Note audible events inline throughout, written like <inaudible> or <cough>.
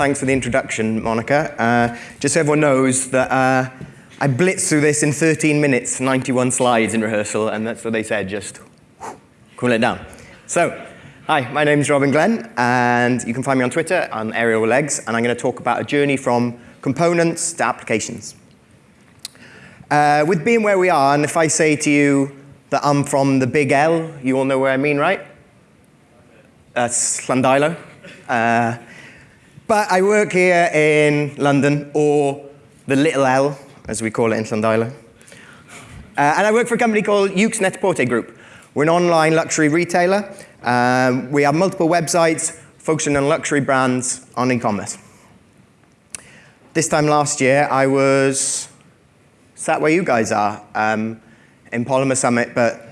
thanks for the introduction, Monica. Uh, just so everyone knows that uh, I blitzed through this in 13 minutes, 91 slides in rehearsal, and that's what they said, just cool it down. So, hi, my name is Robin Glen, and you can find me on Twitter on Aerial Legs, and I'm going to talk about a journey from components to applications. Uh, with being where we are, and if I say to you that I'm from the big L, you all know where I mean, right? That's Llandilo. Uh, but I work here in London, or the little L, as we call it in Llandilo. Uh, and I work for a company called Net-a-Porter Group. We're an online luxury retailer. Um, we have multiple websites focusing on luxury brands on e-commerce. This time last year, I was sat where you guys are, um, in Polymer Summit, but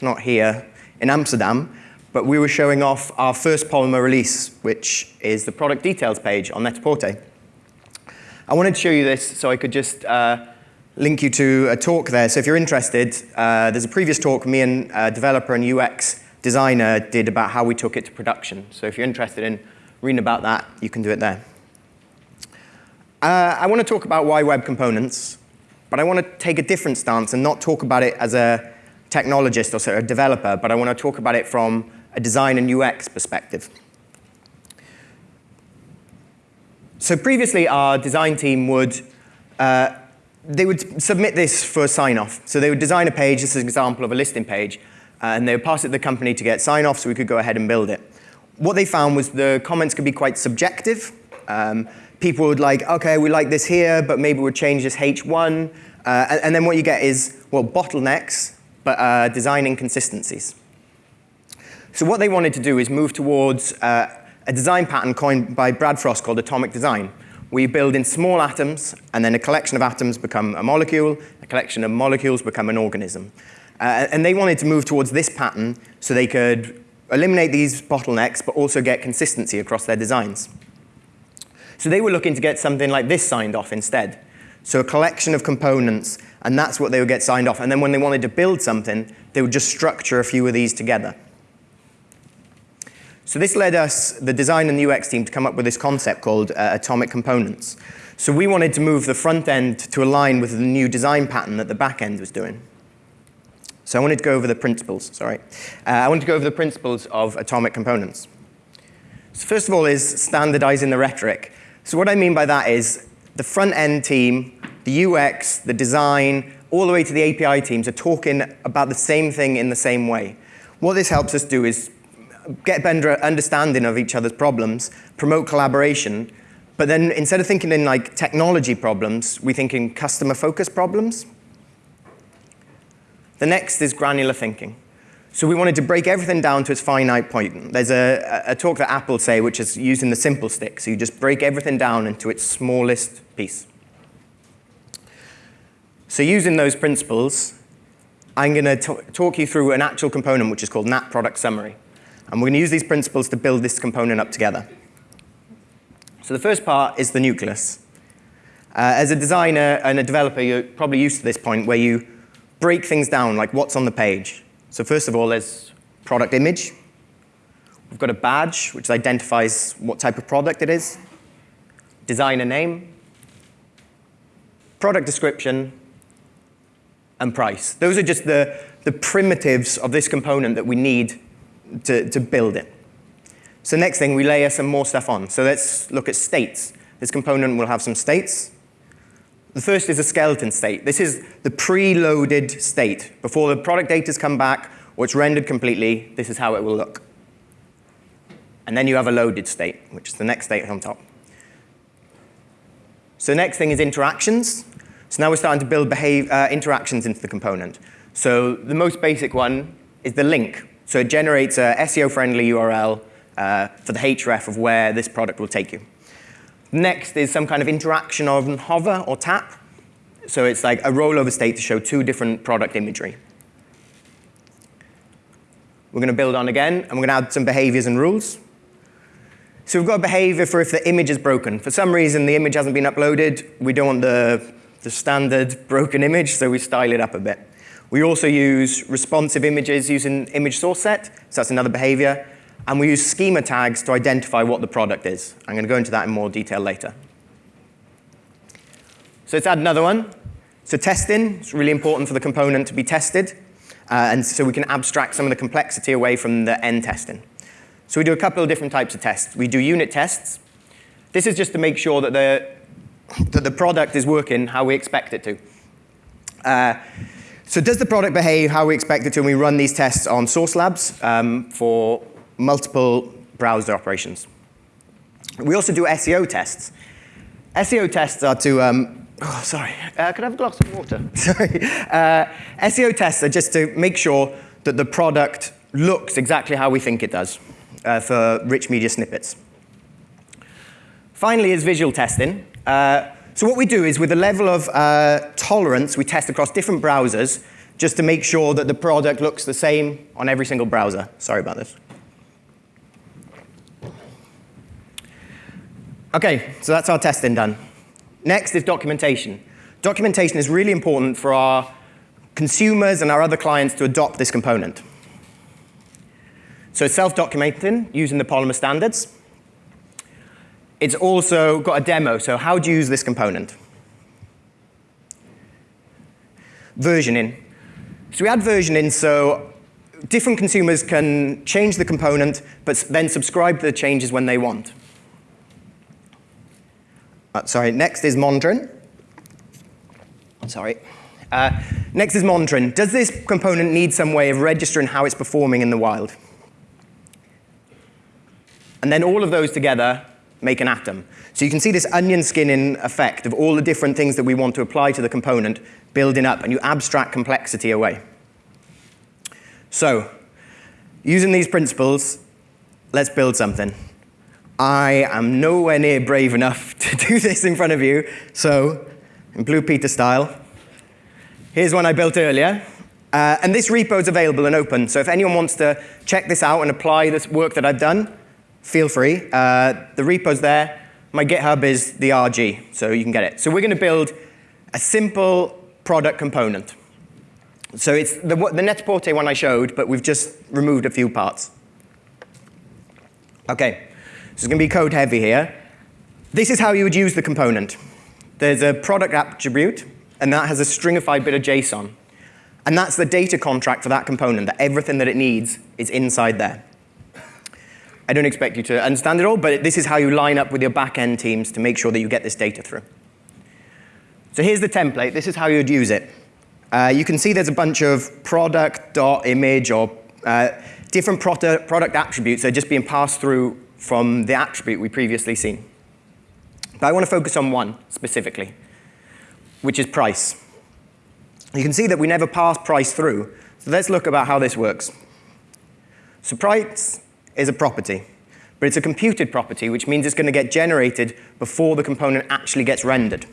not here, in Amsterdam. But we were showing off our first Polymer release, which is the product details page on Net-a-Porter. I wanted to show you this so I could just uh, link you to a talk there. So if you're interested, uh, there's a previous talk me and a developer and UX designer did about how we took it to production. So if you're interested in reading about that, you can do it there. Uh, I want to talk about why web components, but I want to take a different stance and not talk about it as a technologist or sort of a developer, but I want to talk about it from a design and UX perspective. So previously, our design team would uh, they would submit this for sign-off. So they would design a page, this is an example of a listing page, uh, and they would pass it to the company to get sign-off so we could go ahead and build it. What they found was the comments could be quite subjective. Um, people would like, okay, we like this here, but maybe we'll change this H1. Uh, and, and, then what you get is, well, bottlenecks, but uh, design inconsistencies. So what they wanted to do is move towards uh, a design pattern coined by Brad Frost called atomic design. We build in small atoms, and then a collection of atoms become a molecule, a collection of molecules become an organism. Uh, and they wanted to move towards this pattern so they could eliminate these bottlenecks, but also get consistency across their designs. So they were looking to get something like this signed off instead. So a collection of components, and that's what they would get signed off. And then when they wanted to build something, they would just structure a few of these together. So this led us, the design and the UX team, to come up with this concept called uh, atomic components. So we wanted to move the front end to align with the new design pattern that the back end was doing. So I wanted to go over the principles, sorry. Uh, I wanted to go over the principles of atomic components. So first of all is standardizing the rhetoric. So what I mean by that is the front-end team, the UX, the design, all the way to the API teams are talking about the same thing in the same way. What this helps us do is get better understanding of each other's problems, promote collaboration, but then instead of thinking in like technology problems, we think in customer-focused problems. The next is granular thinking. So we wanted to break everything down to its finite point. There's a, a talk that Apple say, which is using the simple stick. So you just break everything down into its smallest piece. So using those principles, I'm going to talk you through an actual component, which is called NAT Product Summary. And we're going to use these principles to build this component up together. So the first part is the nucleus. Uh, as a designer and a developer, you're probably used to this point where you break things down, like what's on the page. So first of all, there's product image. We've got a badge, which identifies what type of product it is. Designer name. Product description. And price. Those are just the, the primitives of this component that we need to, to build it. So next thing, we layer some more stuff on. So let's look at states. This component will have some states. The first is a skeleton state. This is the preloaded state. Before the product data has come back or it's rendered completely, this is how it will look. And then you have a loaded state, which is the next state on top. So next thing is interactions. So now we're starting to build behave, uh, interactions into the component. So the most basic one is the link. So it generates a SEO-friendly URL uh, for the href of where this product will take you. Next is some kind of interaction on hover or tap. So it's like a rollover state to show two different product imagery. We're going to build on again, and we're going to add some behaviors and rules. So we've got a behavior for if the image is broken. For some reason, the image hasn't been uploaded. We don't want the, the standard broken image, so we style it up a bit. We also use responsive images using image source set, so that's another behavior. and we use schema tags to identify what the product is. I'm going to go into that in more detail later. So let's add another one. So testing is really important for the component to be tested, uh, and so we can abstract some of the complexity away from the end testing. So we do a couple of different types of tests. We do unit tests. This is just to make sure that the, that the product is working how we expect it to. Uh, so does the product behave how we expect it to when we run these tests on Sauce Labs um, for multiple browser operations? We also do SEO tests. SEO tests are to, um, oh, sorry, uh, could I have a glass of water? <laughs> sorry. Uh, SEO tests are just to make sure that the product looks exactly how we think it does uh, for rich media snippets. Finally is visual testing. Uh, so what we do is with a level of uh, tolerance, we test across different browsers just to make sure that the product looks the same on every single browser. Sorry about this. Okay, so that's our testing done. Next is documentation. Documentation is really important for our consumers and our other clients to adopt this component. So self-documenting using the Polymer standards. It's also got a demo, so how do you use this component? Versioning. So we add versioning so different consumers can change the component, but then subscribe to the changes when they want. Uh, sorry, next is monitoring. Sorry. Uh, next is monitoring. Does this component need some way of registering how it's performing in the wild? And then all of those together make an atom. So you can see this onion skinning effect of all the different things that we want to apply to the component building up, and you abstract complexity away. So, using these principles, let's build something. I am nowhere near brave enough <laughs> to do this in front of you, so in Blue Peter style, here's one I built earlier. Uh, and this repo is available and open, so if anyone wants to check this out and apply this work that I've done, feel free. Uh, the repo's there. My GitHub is the RG, so you can get it. So we're going to build a simple product component. So it's the, the one I showed, but we've just removed a few parts. Okay, so it's going to be code heavy here. This is how you would use the component. There's a product attribute, and that has a stringified bit of JSON. And that's the data contract for that component, that everything that it needs is inside there. I don't expect you to understand it all, but this is how you line up with your back-end teams to make sure that you get this data through. So here's the template. This is how you'd use it. Uh, you can see there's a bunch of product.image or uh, different product, product attributes that are just being passed through from the attribute we previously seen. But I want to focus on one specifically, which is price. You can see that we never pass price through. So let's look about how this works. So price is a property, but it's a computed property, which means it's going to get generated before the component actually gets rendered.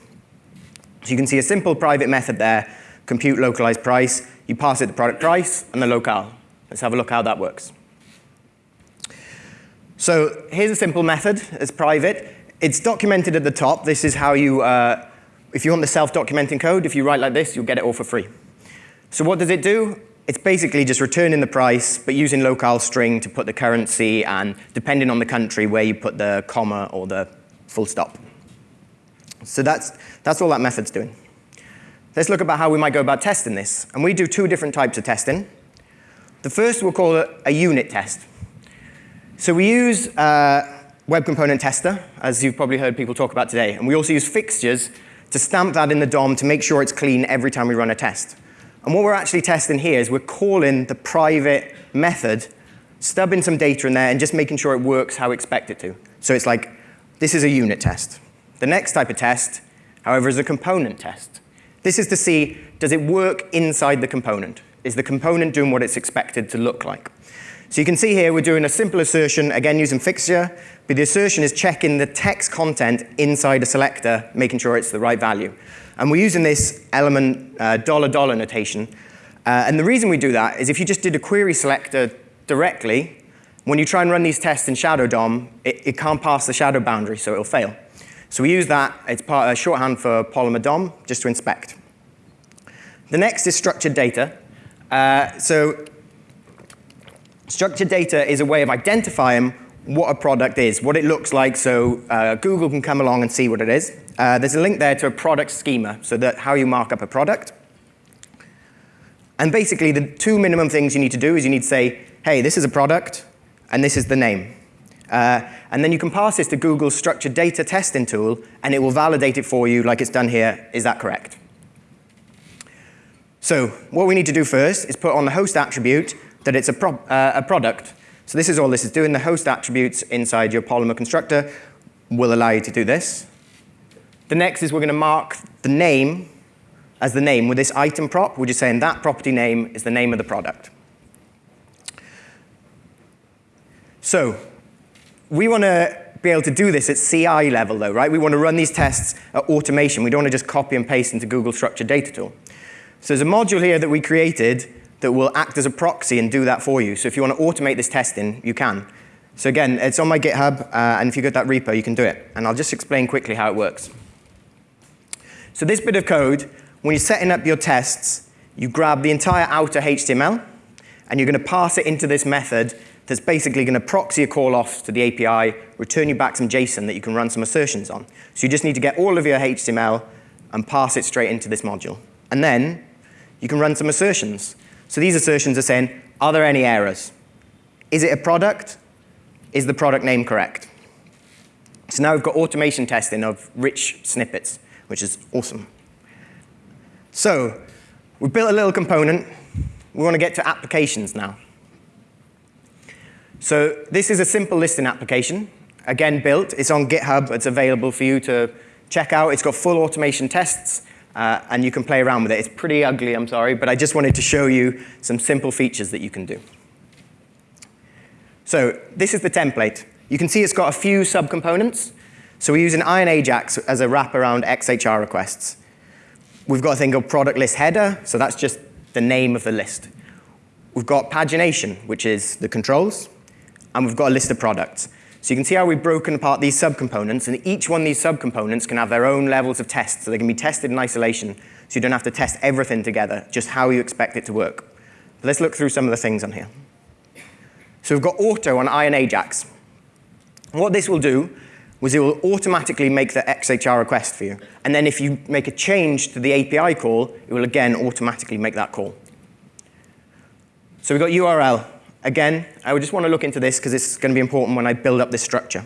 So you can see a simple private method there, compute localized price. You pass it the product price and the locale. Let's have a look how that works. So here's a simple method. It's private. It's documented at the top. This is how you, uh, if you want the self-documenting code, if you write like this, you'll get it all for free. So what does it do? It's basically just returning the price, but using locale string to put the currency and depending on the country where you put the comma or the full stop. So that's, that's all that method's doing. Let's look about how we might go about testing this. And we do two different types of testing. The first we'll call a unit test. So we use Web Component Tester, as you've probably heard people talk about today. And we also use fixtures to stamp that in the DOM to make sure it's clean every time we run a test. And what we're actually testing here is we're calling the private method, stubbing some data in there, and just making sure it works how we expect it to. So it's like, this is a unit test. The next type of test, however, is a component test. This is to see, does it work inside the component? Is the component doing what it's expected to look like? So you can see here we're doing a simple assertion, again using fixture, but the assertion is checking the text content inside a selector, making sure it's the right value. And we're using this element uh, dollar dollar notation. Uh, and the reason we do that is if you just did a query selector directly, when you try and run these tests in Shadow DOM, it, it can't pass the shadow boundary, so it'll fail. So we use that, it's part, a shorthand for Polymer DOM, just to inspect. The next is structured data. Uh, so Structured data is a way of identifying what a product is, what it looks like, so uh, Google can come along and see what it is. Uh, there's a link there to a product schema, so that how you mark up a product. And basically, the two minimum things you need to do is you need to say, hey, this is a product, and this is the name. Uh, and then you can pass this to Google's structured data testing tool, and it will validate it for you like it's done here. Is that correct? So what we need to do first is put on the host attribute that it's a, pro uh, a product. So this is all this is doing. The host attributes inside your Polymer constructor will allow you to do this. The next is we're going to mark the name as the name with this item prop. We're just saying that property name is the name of the product. So we want to be able to do this at CI level, though, right? We want to run these tests at automation. We don't want to just copy and paste into Google Structured Data Tool. So there's a module here that we created that will act as a proxy and do that for you. So if you want to automate this testing, you can. So again, it's on my GitHub, uh, and if you get that repo, you can do it. And I'll just explain quickly how it works. So this bit of code, when you're setting up your tests, you grab the entire outer HTML, and you're going to pass it into this method that's basically going to proxy a call off to the API, return you back some JSON that you can run some assertions on. So you just need to get all of your HTML and pass it straight into this module. And then you can run some assertions. So these assertions are saying, are there any errors? Is it a product? Is the product name correct? So now we've got automation testing of rich snippets, which is awesome. So we've built a little component. We want to get to applications now. So this is a simple listing application. Again, built. It's on GitHub. It's available for you to check out. It's got full automation tests uh, and you can play around with it. It's pretty ugly, I'm sorry, but I just wanted to show you some simple features that you can do. So this is the template. You can see it's got a few subcomponents. So we're using Iron Ajax as a wrap around XHR requests. We've got a thing called product list header, so that's just the name of the list. We've got pagination, which is the controls, and we've got a list of products. So you can see how we've broken apart these subcomponents, and each one of these subcomponents can have their own levels of tests, so they can be tested in isolation, so you don't have to test everything together, just how you expect it to work. But let's look through some of the things on here. So we've got auto on Iron Ajax. And what this will do was it will automatically make the XHR request for you. And then if you make a change to the API call, it will again automatically make that call. So we've got URL. Again, I would just want to look into this because it's going to be important when I build up this structure.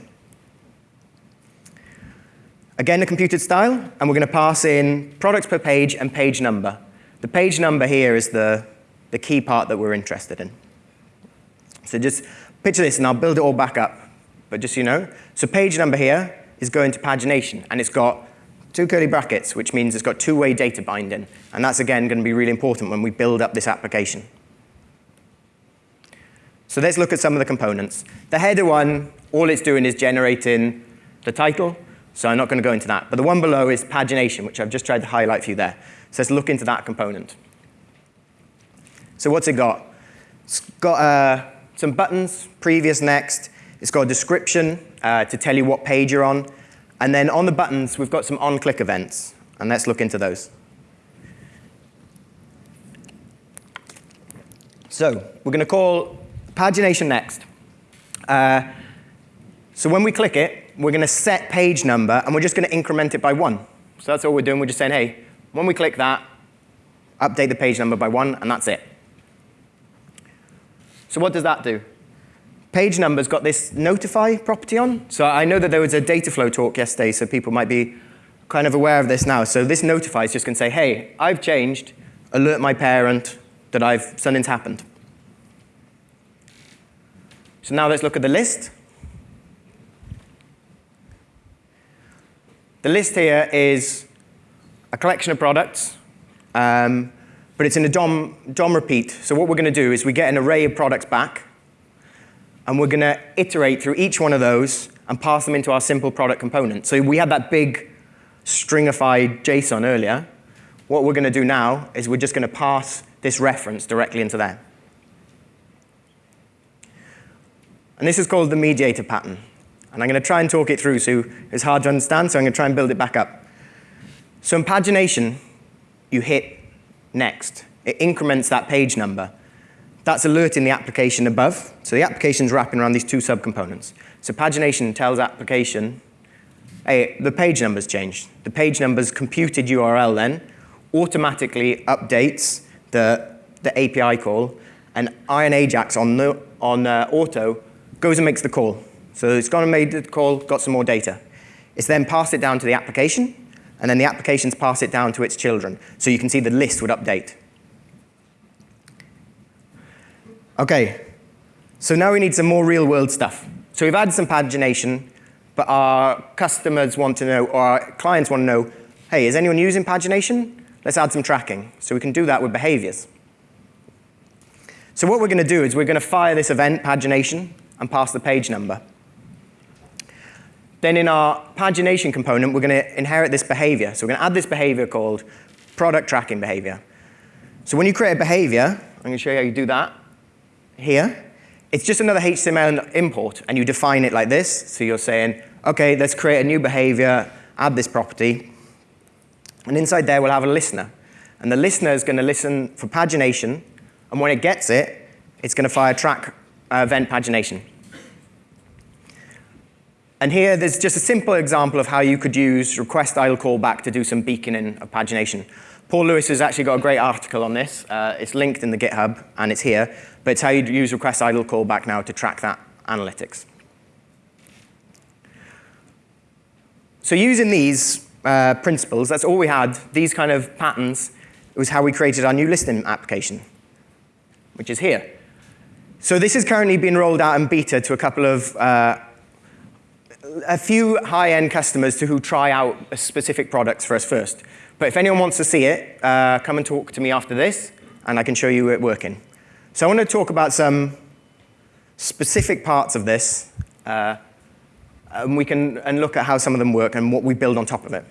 Again, a computed style, and we're going to pass in products per page and page number. The page number here is the, the key part that we're interested in. So just picture this, and I'll build it all back up. But just so you know, so page number here is going to pagination, and it's got two curly brackets, which means it's got two-way data binding. And that's, again, going to be really important when we build up this application. So let's look at some of the components. The header one, all it's doing is generating the title, so I'm not going to go into that. But the one below is pagination, which I've just tried to highlight for you there. So let's look into that component. So what's it got? It's got uh, some buttons, previous, next. It's got a description uh, to tell you what page you're on. And then on the buttons, we've got some on-click events. And let's look into those. So we're going to call Pagination next. Uh, so when we click it, we're going to set page number, and we're just going to increment it by one. So that's all we're doing. We're just saying, hey, when we click that, update the page number by one, and that's it. So what does that do? Page number's got this notify property on. So I know that there was a data flow talk yesterday, so people might be kind of aware of this now. So this notify is just going to say, hey, I've changed, alert my parent that I've something's happened. So now let's look at the list. The list here is a collection of products, um, but it's in a DOM, DOM repeat. So what we're going to do is we get an array of products back, and we're going to iterate through each one of those and pass them into our simple product component. So we had that big stringified JSON earlier. What we're going to do now is we're just going to pass this reference directly into there. And this is called the mediator pattern. And I'm going to try and talk it through, so it's hard to understand, so I'm going to try and build it back up. So in pagination, you hit next. It increments that page number. that's alerting the application above. So the application's wrapping around these two subcomponents. So pagination tells application, hey, the page number's changed. The page number's computed URL then automatically updates the, the API call, and Iron Ajax on, the, on uh, auto goes and makes the call. So it's gone and made the call, got some more data. It's then passed it down to the application, and then the applications pass it down to its children. So you can see the list would update. Okay, so now we need some more real world stuff. So we've added some pagination, but our customers want to know, or our clients want to know, hey, is anyone using pagination? Let's add some tracking. So we can do that with behaviors. So what we're going to do is we're going to fire this event pagination and pass the page number. Then in our pagination component, we're going to inherit this behavior. So we're going to add this behavior called product tracking behavior. So when you create a behavior, I'm going to show you how you do that here. It's just another HTML import, and you define it like this. So you're saying, OK, let's create a new behavior, add this property. And inside there, we'll have a listener. And the listener is going to listen for pagination, and when it gets it, it's going to fire track event pagination. And here, there's just a simple example of how you could use request idle callback to do some beaconing of pagination. Paul Lewis has actually got a great article on this. Uh, it's linked in the GitHub, and it's here. But it's how you'd use request idle callback now to track that analytics. So using these uh, principles, that's all we had, these kind of patterns, was how we created our new listing application, which is here. So this is currently being rolled out in beta to a couple of, uh, a few high-end customers to who try out specific products for us first. But if anyone wants to see it, uh, come and talk to me after this, and I can show you it working. So I want to talk about some specific parts of this, uh, and we can and look at how some of them work and what we build on top of it.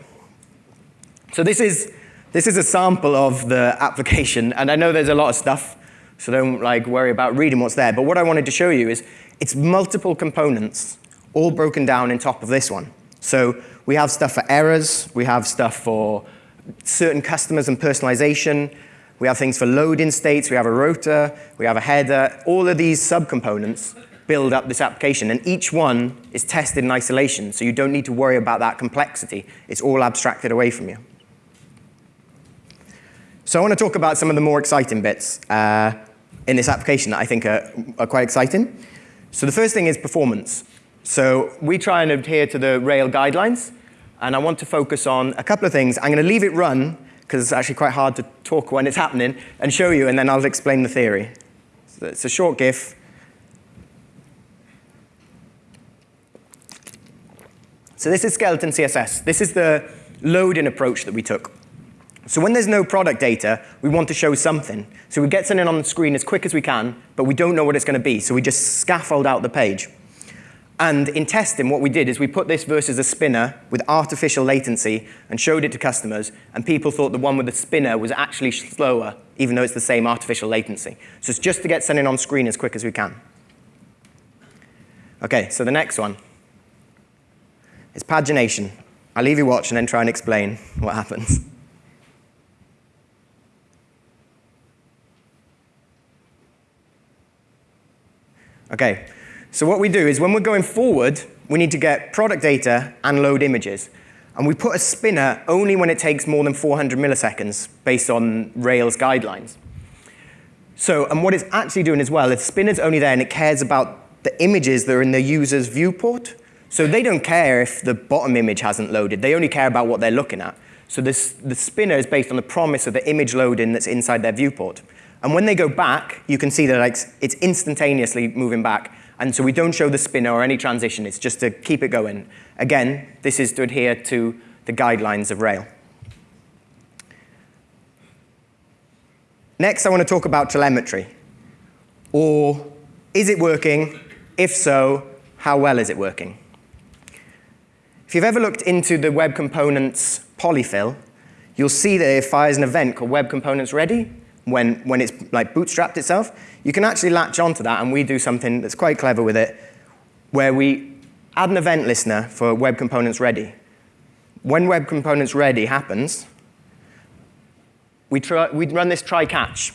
So this is, this is a sample of the application, and I know there's a lot of stuff, so don't like worry about reading what's there. But what I wanted to show you is it's multiple components, all broken down in top of this one. So we have stuff for errors, we have stuff for certain customers and personalization, we have things for loading states, we have a rotor, we have a header. All of these subcomponents build up this application, and each one is tested in isolation, so you don't need to worry about that complexity. It's all abstracted away from you. So I want to talk about some of the more exciting bits uh, in this application that I think are, are quite exciting. So the first thing is performance. So we try and adhere to the Rail guidelines, and I want to focus on a couple of things. I'm going to leave it run because it's actually quite hard to talk when it's happening, and show you, and then I'll explain the theory. So it's a short GIF. So this is skeleton CSS. This is the loading approach that we took. So when there's no product data, we want to show something. So we get something on the screen as quick as we can, but we don't know what it's going to be, so we just scaffold out the page. And in testing, what we did is we put this versus a spinner with artificial latency and showed it to customers, and people thought the one with the spinner was actually slower, even though it's the same artificial latency. So it's just to get something on screen as quick as we can. Okay, so the next one is pagination. I'll leave you watch and then try and explain what happens. Okay, so what we do is when we're going forward, we need to get product data and load images. And we put a spinner only when it takes more than 400 milliseconds based on Rails guidelines. So, and what it's actually doing as well, is spinner's only there and it cares about the images that are in the user's viewport. So they don't care if the bottom image hasn't loaded. They only care about what they're looking at. So this, the spinner is based on the promise of the image loading that's inside their viewport. And when they go back, you can see that like, it's instantaneously moving back. And so we don't show the spinner or any transition. It's just to keep it going. Again, this is to adhere to the guidelines of Rail. Next, I want to talk about telemetry. Or is it working? If so, how well is it working? If you've ever looked into the Web Components polyfill, you'll see that it fires an event called Web Components Ready when, when it's like bootstrapped itself you can actually latch onto that, and we do something that's quite clever with it, where we add an event listener for Web Components Ready. When Web Components Ready happens, we, try, we run this try-catch.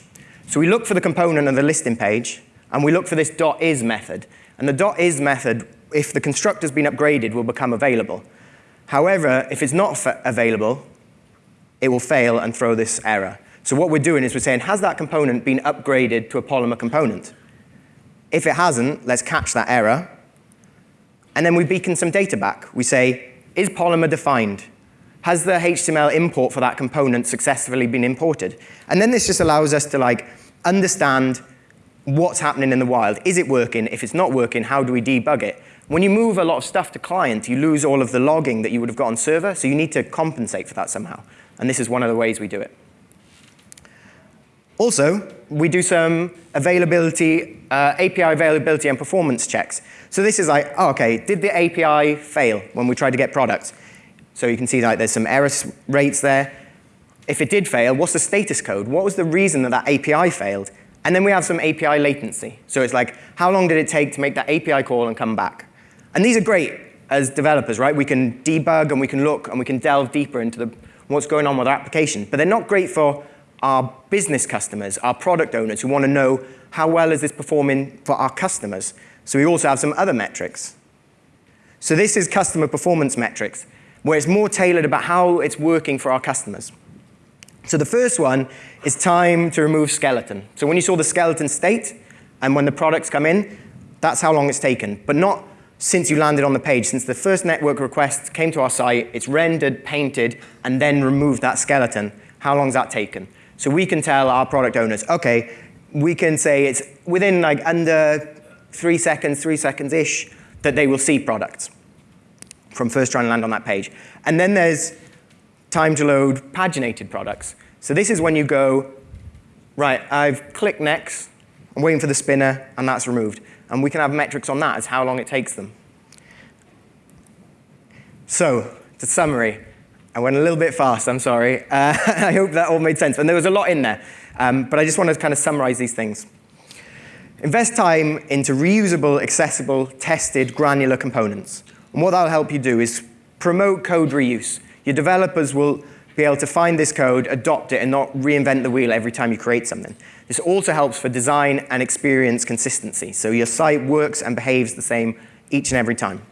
So we look for the component on the listing page, and we look for this dot .is method. And the dot .is method, if the constructor's been upgraded, will become available. However, if it's not available, it will fail and throw this error. So what we're doing is we're saying, has that component been upgraded to a Polymer component? If it hasn't, let's catch that error. And then we beacon some data back. We say, is Polymer defined? Has the HTML import for that component successfully been imported? And then this just allows us to like understand what's happening in the wild. Is it working? If it's not working, how do we debug it? When you move a lot of stuff to client, you lose all of the logging that you would have got on server, so you need to compensate for that somehow. And this is one of the ways we do it. Also, we do some availability, uh, API availability and performance checks. So this is like, oh, okay, did the API fail when we tried to get products? So you can see like there's some error rates there. If it did fail, what's the status code? What was the reason that that API failed? And then we have some API latency. So it's like, how long did it take to make that API call and come back? And these are great as developers, right? We can debug and we can look and we can delve deeper into the, what's going on with our application. But they're not great for our business customers, our product owners who want to know how well is this performing for our customers. So we also have some other metrics. So this is customer performance metrics, where it's more tailored about how it's working for our customers. So the first one is time to remove skeleton. So when you saw the skeleton state, and when the products come in, that's how long it's taken, but not since you landed on the page. Since the first network request came to our site, it's rendered, painted, and then removed that skeleton. How long has that taken? So we can tell our product owners, okay, we can say it's within like under three seconds, three seconds-ish, that they will see products from first trying to land on that page. And then there's time to load paginated products. So this is when you go, right, I've clicked next, I'm waiting for the spinner, and that's removed. And we can have metrics on that as how long it takes them. So, to summary, I went a little bit fast, I'm sorry. <laughs> Uh, I hope that all made sense. And there was a lot in there. Um, but I just want to kind of summarize these things. Invest time into reusable, accessible, tested, granular components. And what that'll help you do is promote code reuse. Your developers will be able to find this code, adopt it, and not reinvent the wheel every time you create something. This also helps for design and experience consistency. So your site works and behaves the same each and every time.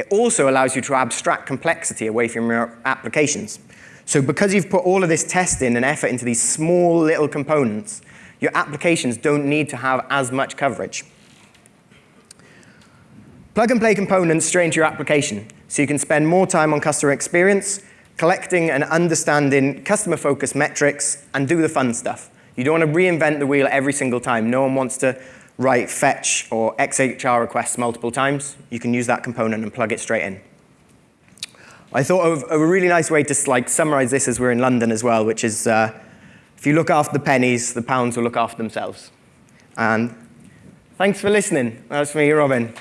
It also allows you to abstract complexity away from your applications. So because you've put all of this testing and effort into these small little components, your applications don't need to have as much coverage. Plug and play components straight into your application so you can spend more time on customer experience, collecting and understanding customer-focused metrics, and do the fun stuff. You don't want to reinvent the wheel every single time. No one wants to write fetch or XHR requests multiple times, you can use that component and plug it straight in. I thought of a really nice way to like summarize this as we're in London as well, which is uh, if you look after the pennies, the pounds will look after themselves. And thanks for listening. That's me, Robin.